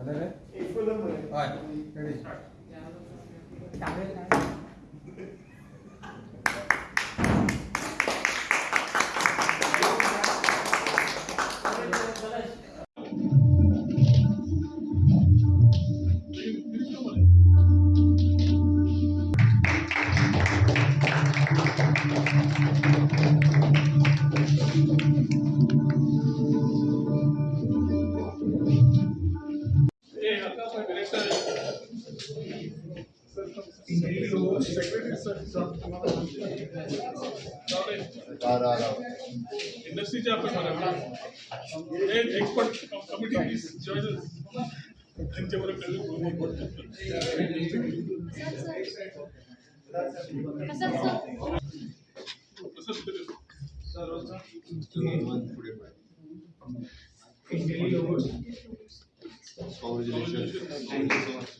झालं रे हय रेडी इंडस्ट्रीचे आपण बरोबर expert committee Saygılar.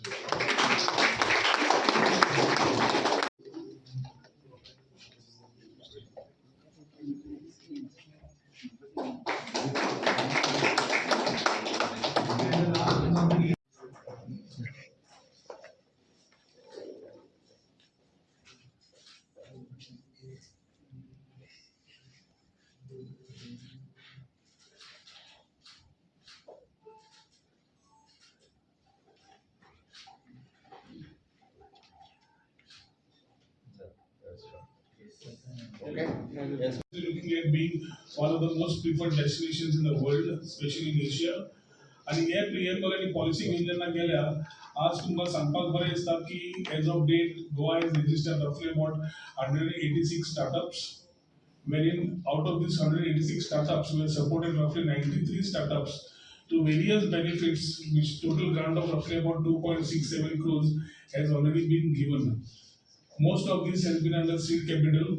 जॉईन त्यांच्याबरोबर looking at being one of the most preferred destinations in the world, especially in Asia. आणि हे प्रियंबल आणि पॉलिसी घेऊन जेन्ना गेल्या आज तुमकां सांगपाक बरें दिसता की as of date Goa is registered roughly about 186 startups wherein out of these 186 startups we have supported roughly 93 startups to various benefits which total grant of roughly about 2.67 crores has already been given most of this has been under seed capital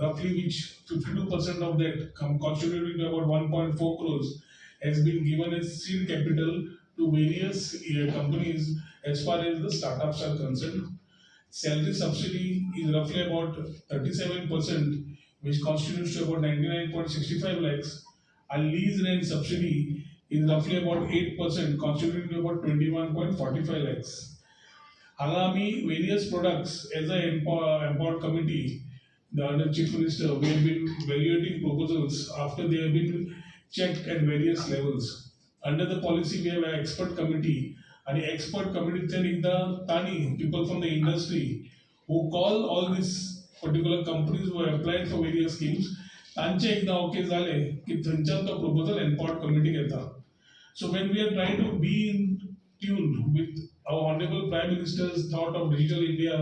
roughly which 52% of that come contributing to about 1.4 crores has been given as seed capital to various uh, companies as far as the startups are concerned. Salary subsidy is roughly about 37%, which constitutes to about 99.65 lakhs. And lease rent subsidy is roughly about 8%, constituting to about 21.45 lakhs. हांगा आमी various products as a empowered committee chief minister we have been evaluating proposals after they have been check at various levels under the policy we have expert committee आणि expert कमिटीच्या एकदा तानी people from the industry who call all these particular companies who apply for various schemes तांचे एकदा okay झाले की थंयच्यान तो प्रोपोजल एम्पॉर्ट कमिटीक येता so when we are try to be in tune with our honorable prime minister's thought of digital India,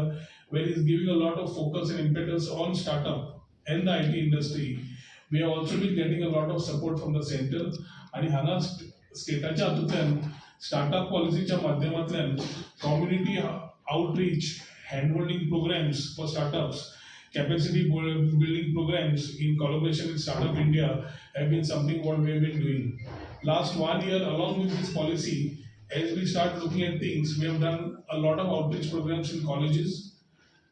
where he's giving a lot of focus and impetus on startup and the IT industry, we have also been getting a lot of support from the center. आणि हांगा स्टेटाच्या हातूंतल्यान startup पॉलिसीच्या माध्यमांतल्यान community outreach hand holding programs for startups capacity bu- building programs in collaboration with Startup India have been something what we have been doing. Last one year, along with this policy, as we start looking at things, we have done a lot of outreach programs in colleges,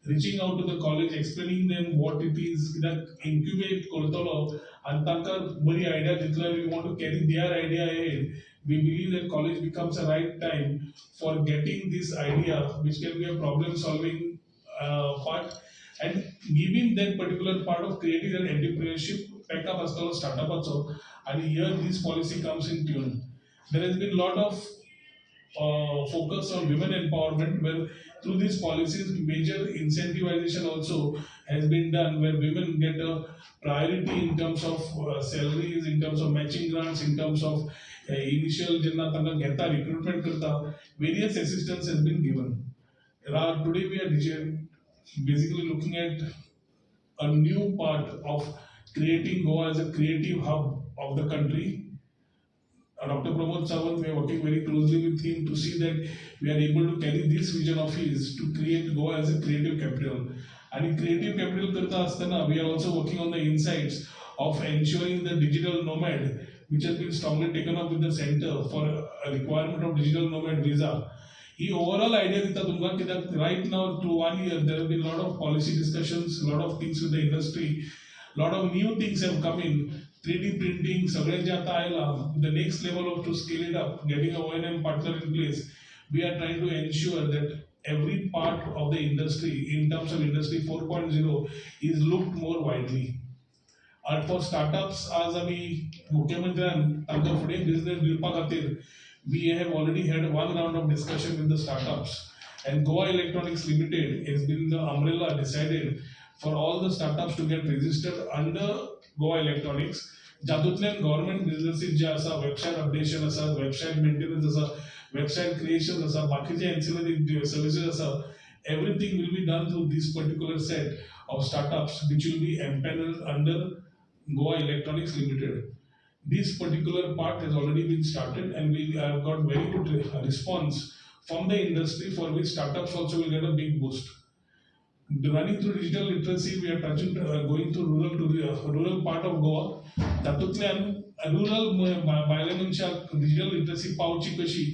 reaching out to the college, explaining them what it is that incubate and Antaka Buri idea Jitla, we want to carry their idea ahead. We believe that college becomes a right time for getting this idea, which can be a problem solving uh, part, and giving that particular part of creating an entrepreneurship pack up as well as startup also. And here this policy comes in tune. There has been a lot of uh, focus on women empowerment where through these policies major incentivization also has been done where women get a priority in terms of uh, salaries in terms of matching grants in terms of uh, initial jenna tanga recruitment karta various assistance has been given. Today we are basically looking at a new part of creating goa as a creative hub of the country. Dr. Pramod Sawant, we are working very closely with him to see that we are able to carry this vision of his to create Goa as a creative capital. And creative capital करता असताना we are also working on the insights of ensuring the digital nomad, which has been strongly taken up with the center for a requirement of digital nomad visa. He overall idea दिता तुमकां कित्याक right now through one year there been lot of policy discussions lot of things with the industry lot of new things have come in three D printing सगळें जे आता आयला the next level of to scale it up getting a O E M partner in place we are trying to ensure that every part of the industry in terms of industry 4.0 is looked more widely and for startups आज आम्ही मुख्यमंत्र्यान तांकां फुडें business दिवपा खातीर we have already had one round of discussion with the startups and Goa Electronics Limited has been the umbrella decided for all the startups to get registered under Goa Electronics जातूंतल्यान government businesses जे आसा website updation आसा website maintenance आसा website creation आसा बाकीचे एन्सिलरी services आसा everything will be done through this particular set of startups which will be empaneled under Goa Electronics Limited. This particular part has already been started and we have got very good re- response from the industry for which startups also will get a big boost. Running through digital literacy, we are touching, uh, going to rural to the uh, rural part of Goa. तातूंतल्यान rural भायल्या मनशाक digital literacy पावची कशी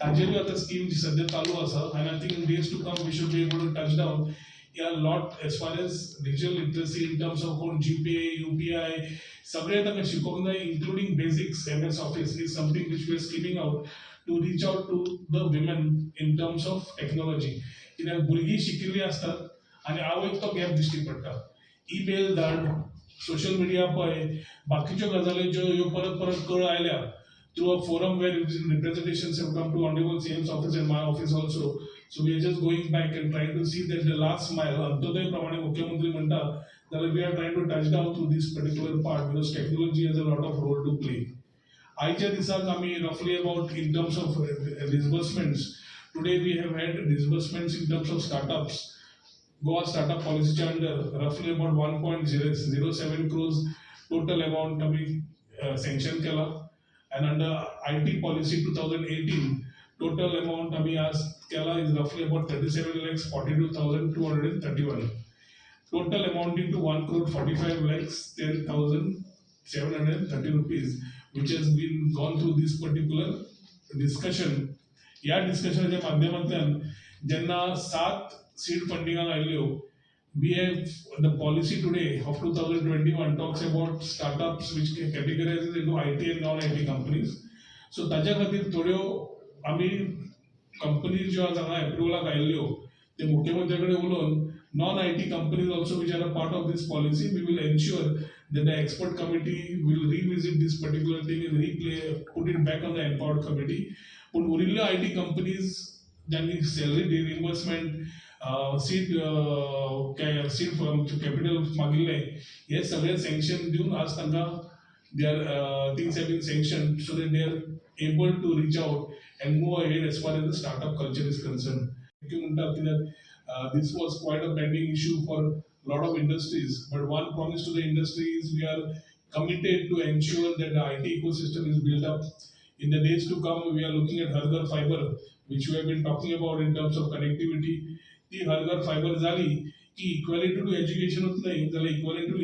ताजेरूय आतां scheme जी सद्या चालू आसा आनी I think days to come we should be able to touch down या lot as far as digital literacy in terms of कोण G pay U P I सगळें ताका शिकोवंक जाय including basics M S office is something which we are skimming out to reach out to the women in terms of technology कित्याक भुरगीं शिकिल्लीं आसतात आनी हा एक तो गॅप दिश्टी पडटा ईमेल धाड सोशल मिडिया पळय बाकीच्यो गजाली ज्यो ह्यो परत परत कळ आयल्या through a forum where representation come to ऑनडेबल सेम्स AIIMS office and my office also so we are just going back and try to see that the last mile अंत्योदय प्रमाणे मुख्यमंत्री म्हणतात जाल्यार we are try to touch down through these particular part because technology has a lot of role to play आयच्या दिसांक आमी रफली about in terms of disbursements today we have had disbursements in terms of startups Goa startup policy under roughly about 1.07 crores total amount आम्ही uh, sanction केला and under IT policy 2018 total amount आम्ही आज केला is roughly about 37 lakhs 42,231 total amounting to 1 crore 45 lakhs 10,730 rupees which has been gone through this particular discussion या डिस्कशनाच्या माध्यमांतल्यान जेन्ना सात seed funding on ILO, we have the policy today of 2021 talks about startups which categorizes into IT and non-IT companies. So ताच्या खातीर थोड्यो आमी companies ज्यो आज हांगा एप्रुवलाक आयिल्ल्यो ते मुख्यमंत्र्या कडेन उलोवन non I T companies also which are a part of these policy we will ensure that the expert committee will revisit these particular thing and replay put it back on the empowered committee पूण उरिल्ल्यो I T companies ज्यांनी salary reimbursement seat seed capital मागिल्ले हे सगळे sanction दिवन आज तांकां they are things have been sanction so that they are able to reach out and move ahead as far as the startup culture is concern म्हणटात कित्याक this was quite a pending issue for lot of industries but one promise to the industry is we are committed to ensure that the IT ecosystem is built up in the days to come we are looking at Hargar fiber which we have been talking about in terms of connectivity ती हरगर fibre झाली की equality to education होत नाही. जाल्यार equality to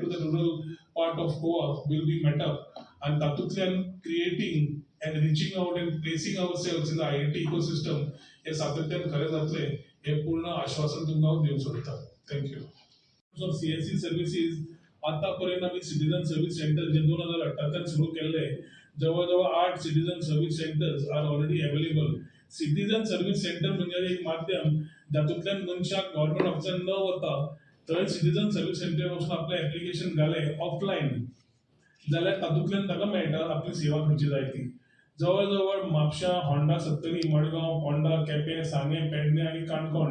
to the rural part of Goa will be met up आणि तातूंतल्यान creating and तातूंतल्यान out and placing out cells in the I I T ecosystem हे सातत्यान खरें जातले हे पूर्ण आश्वासन तुमकां हांव दिवंक सोदता थँक्यू ऑफ सीएससी सर्विसीस आतापर्यंत आम्ही सिटीजन सर्व्हिस सेंटर जे दोन हजार अठरात सुरू केले जवळजवळ आठ citizen service centres are already available citizen service centre म्हणजे एक माध्यम जातूंतल्यान मनशाक गव्हर्नमेंट ऑफिसान न वता थंय सिटीजन सर्व्हिस सेंटर वचून आपलें एप्लिकेशन घालें ऑफलायन जाल्यार तातूंतल्यान ताका मेळटा आपली सेवा खंयची जाय ती जवळ जवळ म्हापशा होंडा सत्तरी मडगांव पोंडा केपें सांगे पेडणे आनी Canacona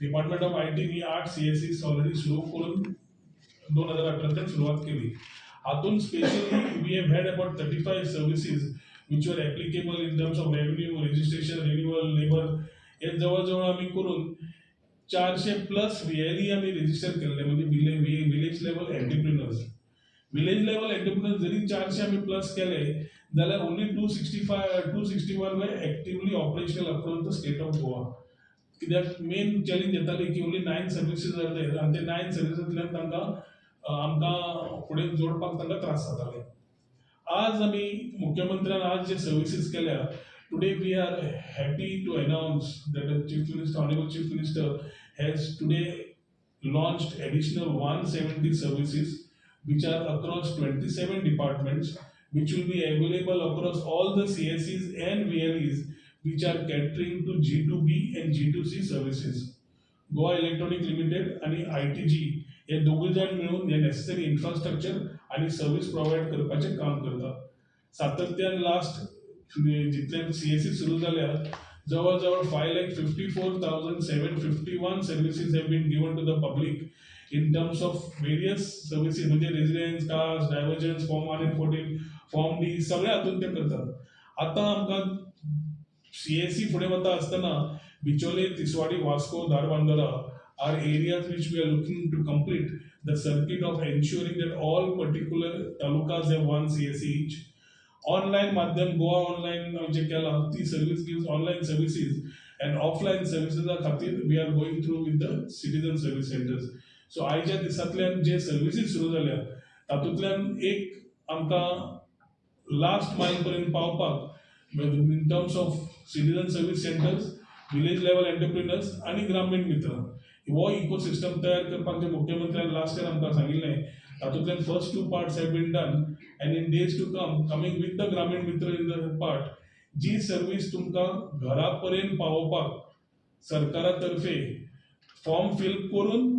department of I T ही आठ सी एस सी ऑलरेडी सुरू करून दोन हजार अठराच्यान सुरवात केली. हातून specially we have had about thirty five services which are applicable in terms of revenue registration renewal labour हे जवळ जवळ आम्ही करून चारशे प्लस व्हीएलई आम्ही रजिस्टर केलेले म्हणजे village level entrepreneurs village level entrepreneurs जरी चारशे आम्ही प्लस केले जाल्यार only two sixty five two sixty one way actively operational across the state of Goa कित्याक मेन चॅलेंज येताली की ओनली नायन सर्विसीस आर आनी ते नायन सर्विसींतल्यान तांकां आमकां फुडें जोडपाक तांकां त्रास जाताले. आज आमी मुख्यमंत्र्यान आज जे सर्विसीस केल्या Today we are happy to announce that chief minister honourable chief minister has today launched additional 170 services which are across 27 departments, which will be available across all the CSEs and VLEs which are catering to G2B and G2C services. Goa electronic limited आणि I T G हे दोघे जण मिळून हे necessary infrastructure आणि service provide करपाचें काम करतात सातत्यान लास्ट जितल्यान सी एस सी सुरू जाल्यात जवळ जवळ five lakh fifty four thousand seven fifty one services have been given to the public in terms of various services म्हणजे residence caste diversions form one and fourteen form D सगळे हातून ते करतात. आता आमकां सी एस सी फुडें वता आसतना Bicholim Tiswadi Vasco Dharbandora which we are we to complete the circuit of circuit that all particular talukas have one C S C each online माध्यम गोवा ऑनलाईन जे म्हणजे केला ती service gives online services and offline सर्व्हिसेसा खातीर we are going through with the citizen service centres so आयच्या दिसांतल्यान जे services सुरू जाल्या तातूंतल्यान एक आमकां लास्ट मायल पर्यंत पावपाक in terms of citizen service centres village level entrepreneurs आणि ग्रामीण मित्र हो इकोसिस्टम तयार करपाक जे मुख्यमंत्र्यान लास्ट इयर आमकां सांगिल्लें तातूंतल्यान first two parts have been done and in days to come coming with the Grameen Mitra in the part G service तुमकां घरा पर्यंत पावोवपाक सरकारा तर्फे फॉर्म फिल करून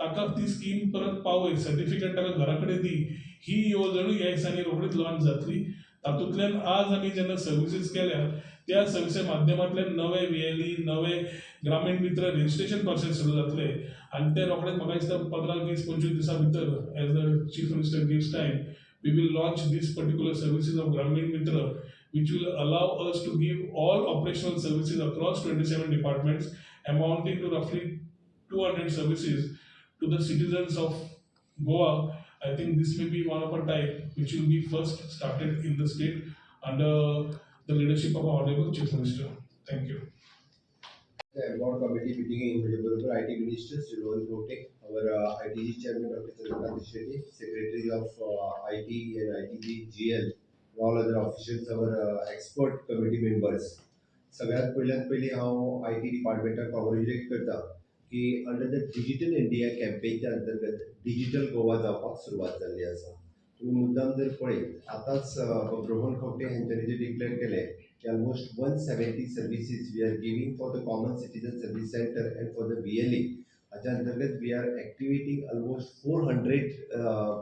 ताका ती स्कीम परत पावय सर्टिफिकेट ताका घरा कडेन दी ही येवजणूय ह्या दिसांनी रोखडीच लॉन्च जातली तातूंतल्यान आज आमी जेन्ना सर्विसीस केल्या त्या सर्विसे माध्यमांतल्यान नवे व्हीएलई नवे ग्रामीण मित्र रजिस्ट्रेशन प्रोसेस सुरू जातले आनी ते रोखडेच म्हाका दिसता पंदरा वीस पंचवीस दिसां भितर as the chief minister gives time we will launch these particular services of Grameen Mitra, which will allow us to give all operational services across 27 departments, amounting to roughly 200 services to the citizens of Goa. I think this may be one of a type which will be first started in the state under the leadership of our Honorable Chief Minister. Thank you. The award committee meeting in Mujibur, IT Minister Sri Rohit Rote, our uh, ITG Chairman Dr. Chandrakant Shetty, Secretary of uh, IT and ITG GL, all other officials, our uh, expert committee members. सगळ्यात पहिल्यात पहिले हांव I T डिपार्टमेंटाक congratulate करता की under the digital India कॅम्पेनच्या अंतर्गत digital Goa जावपाक सुरवात जाल्ली आसा तुम्ही मुद्दाम जर पळयत आतांच रोहन खंवटे यांच्याने जे डिक्लेअर केले की almost one seventy services we are giving for the common citizen service centre and for the B L E हाच्या अंतर्गत we are activating almost four hundred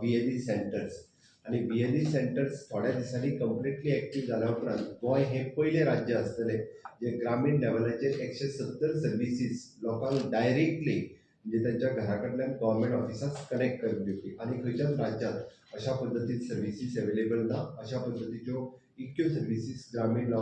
B L E centres आणि बी एल ई सेंटर्स थोड्या दिसांनी completely active जाल्या उपरांत गोंय हे पयलें राज्य आसतलें जे ग्रामीण लेवलाचेर एकशे सत्तर सर्विसीस लोकांक डायरेक्टली म्हणजे त्यांच्या घरा कडल्यान गव्हर्मेंट ऑफिसाक कनेक्ट करून दिवपी आणि खंयच्याच राज्यांत अशा पद्दतीन सर्विसीस अवेलेबल ना अशा पद्दतीच्यो इतक्यो सर्विसीस ग्रामीण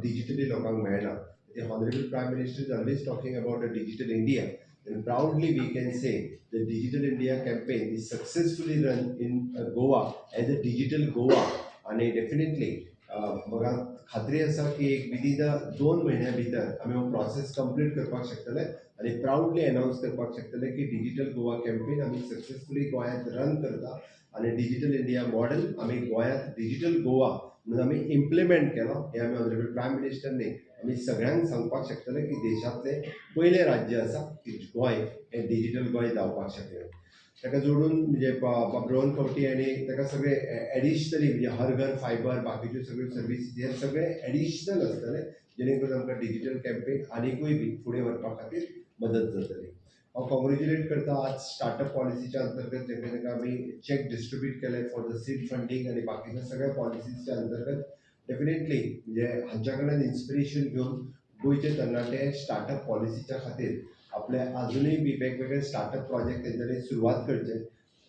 डिजिटली लोकांक मेळना The Honorable Prime Minister is always talking about a digital India. And proudly we can say the Digital India campaign is successfully run in uh, Goa as a digital Goa. आणि definitely म्हाका खात्री आसा की एक within दोन म्हयन्या भितर आमी हो प्रोसेस कंप्लीट करपाक शकतले आनी प्रावडली एनावन्स करपाक शकतले की डिजिटल गोवा कॅम्पेन आमी सक्सेसफुली गोंयांत रन करता आनी डिजिटल इंडिया मॉडेल आमी गोंयांत डिजिटल गोवा म्हणून आमी इम्प्लिमेंट केलो. हे आमी ऑनरेबल प्रायम मिनिस्टरनी आमी सगळ्यांक सांगपाक शकतले की देशांतलें पयलें राज्य आसा की गोंय हें डिजिटल गोंय जावपाक शकलें. ताका जोडून म्हणजे रोहन कवटी आनी ताका सगळे एडिशनली म्हणजे हर घर फायबर बाकीच्यो सगळ्यो सर्विसीस हे सगळे एडिशनल आसतले जेणे करून आमकां डिजिटल कॅम्पेन आनीकूय बी फुडें व्हरपा खातीर मदत जातली. हांव कॉंग्रेच्युलेट करता आज स्टार्टअप पॉलिसीच्या अंतर्गत जेणे ताका आमी चॅक डिस्ट्रिब्यूट केले फॉर द सीड फंडींग आनी बाकीच्या सगळ्या पॉलिसीच्या अंतर्गत डेफिनेटली म्हणजे हांच्या कडल्यान इन्स्पिरेशन घेवन गोंयचे तरणाटे स्टार्टअप पॉलिसीच्या खातीर आपले अजूनही बी वेगवेगळे स्टार्टअप प्रोजेक्ट तेंच्यांनी सुरवात करचे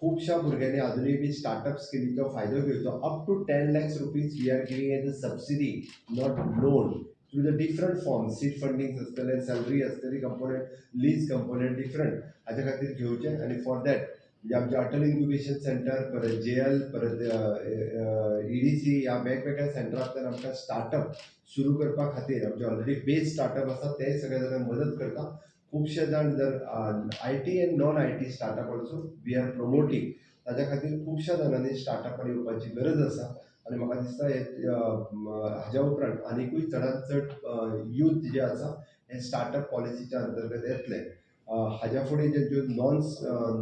खुबश्या भुरग्यांनी अजूनही बी स्टार्टअप स्किमीचो फायदो घेवचो up to ten lakhs rupees we are giving as a subsidy not loan through the different form seed funding आसतले सॅलरी आसतली कंपोनंट लीज कंपोनंट डिफरंट हाच्या खातीर घेवचे आनी फॉर दॅट म्हणजे आमचे अटल इन्क्युबेशन सेंटर परत जे एल परत ईडीसी डी सी ह्या वेगवेगळ्या सेंटरांतल्यान आमकां स्टार्टअप सुरू करपा खातीर आमचे ऑलरेडी बेज स्टार्टअप आसा ते सगळे जाणांक मदत करता खुबशे जाण जर I T and non I T startup also we are promoting ताज्या खातीर खुबश्या जाणांनी स्टार्टअपार येवपाची गरज आसा. आनी म्हाका दिसता हे हाज्या उपरांत आनीकूय चडांत चड यूथ जे आसा हे स्टार्टअप पॉलिसीच्या अंतर्गत येतले. हाज्या फुडें ज्यो नॉन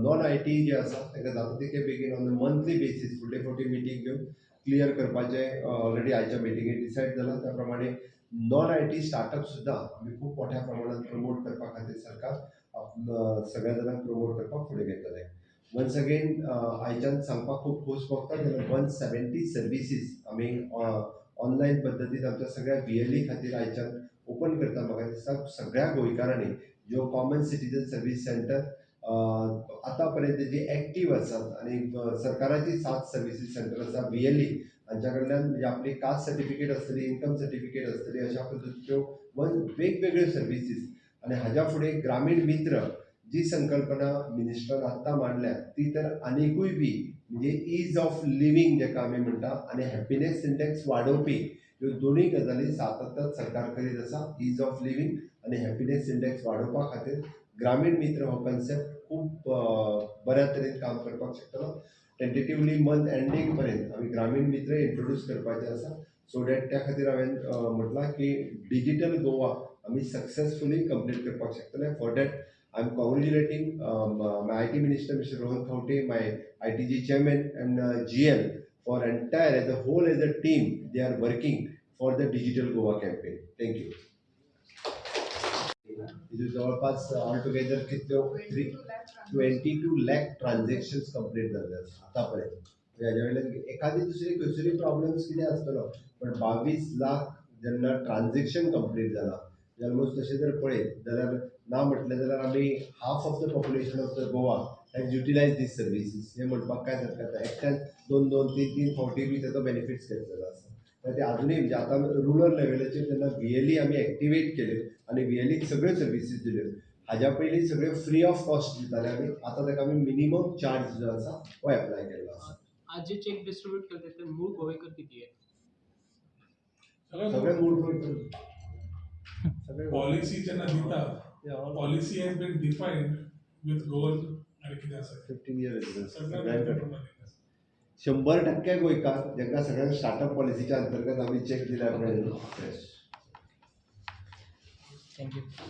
नॉन आय टी जे आसा तेका जाता तितके बेगीन ऑन मंथली बेसीस फुडले फावटी मिटींग घेवन क्लियर करपाचें ऑलरेडी आयच्या मिटिंगेंत डिसायड जाला त्या प्रमाणे नॉन आय टी स्टार्टअप सुद्दां आमी खूब मोठ्या प्रमाणात प्रमोट करपा खातीर सरकार. सगळ्या जाणांक प्रमोट करपाक फुडें घेतले वन्स अगेन आयच्यान सांगपाक खूब खोस भोगता जाल्यार वन सेवेंटी सर्विसीस आमी ऑनलायन पद्दतीन आमच्या सगळ्या बी एल ई खातीर आयच्यान ओपन करता म्हाका दिसता सगळ्या गोंयकारांनी ज्यो कॉमन सिटीजन सर्वीस सेंटर आतां पर्यंत जी एक्टीव आसात आनी सरकाराची सात सर्विसीस सेंटर आसा बी एल ई हांच्या कडल्यान म्हणजे आपली कास्ट सर्टिफिकेट आसतली इन्कम सर्टिफिकेट आसतली अशा पद्दतीच्यो वन वेगवेगळ्यो सर्विसीस आनी हाज्या फुडें ग्रामीण मित्र जी संकल्पना मिनिस्टरान आत्तां मांडल्या ती तर आनिकूय बी म्हणजे इज ऑफ लिव्हिंग जेका आमी म्हणटा आनी हॅपिनेस इंडेक्स वाडोवपी ह्यो दोनूय गजाली सातत्यात सरकार करीत आसा इज ऑफ लिव्हिंग आनी हॅपिनेस इंडेक्स वाडोवपा खातीर ग्रामीण मित्र हो कन्सेप्ट खूब बऱ्या तरेन काम करपाक शकतलो. टेंटेटिवली मंथ एंडींग पर्यंत आमी ग्रामीण मित्र इंट्रोड्यूस करपाचे आसा सो डॅट त्या खातीर हांवें म्हटलां की डिजिटल गोवा आमी सक्सेसफुली कंप्लीट करपाक शकतले for that I am congratulating my I T minister mister Rohan Khaunte my I T G chairman and G L for entire as a whole as a team they are working for the digital Goa campaign thank you जवळपास all together कितल्यो three twenty two lakh transaction complete झाले आतापर्यंत. म्हणजे ह्याच्या वयल्यान एखादी दुसरी खंयसरी problems कितें आसतलो पण बावीस लाख जेन्ना ट्रान्झॅक्शन कंप्लीट जाला ऑलमोस्ट तशें जर पळयत जाल्यार ना म्हटलें जाल्यार आमी half of the population of the Goa has utilize this services हे म्हणपाक काय हरकत ना एकट्यान दोन दोन तीन तीन फावटी बी ताचो बेनिफिट्स घेतलेलो आसा तर ते अजूनही म्हणजे आता रुरल लेवलाचेर जेन्ना व्ही एल ई आमी एक्टिवेट केले आनी व्ही एल सगळ्यो सर्विसीस दिल्यो हाज्या पयलीं सगळ्यो फ्री ऑफ कॉस्ट दिताले आमी आतां ताका आमी मिनिमम चार्ज जो आसा हो एप्लाय केल्लो आसा आज जे चेक डिस्ट्रीब्यूट केले ते मूळ गोवेकर किती आहे? सगळे मूळ. सगळे पॉलिसी जेन्ना दिता policy has been defined with Goan आनी कितें आसा फिफ्टीन इयर्स शंबर टक्के गोंयकार जांकां सगळ्यांक स्टार्टअप पॉलिसीच्या अंतर्गत आमी चेक दिल्या थँक्यू